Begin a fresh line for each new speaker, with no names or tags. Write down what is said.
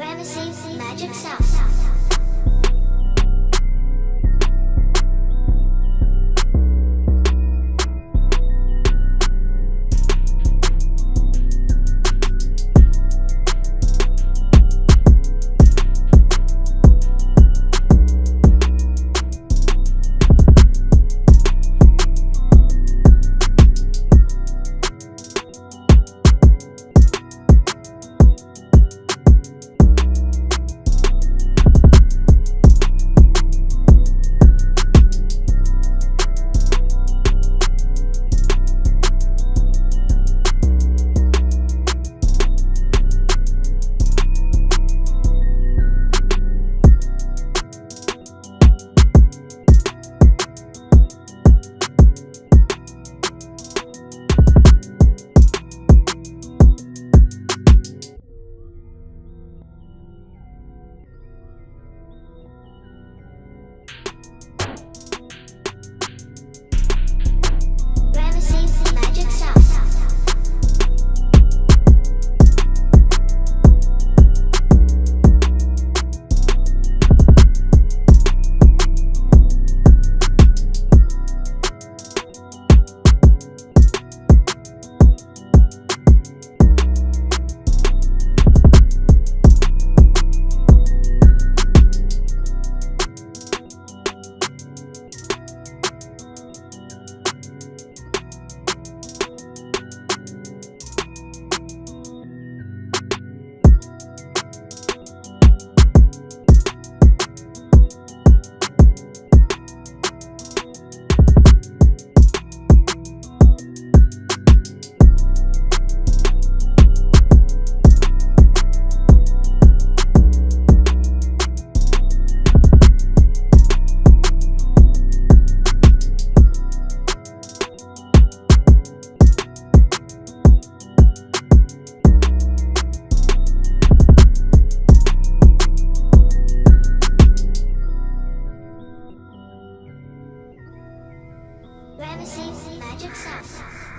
Ramesses Magic South. Magic Sauce.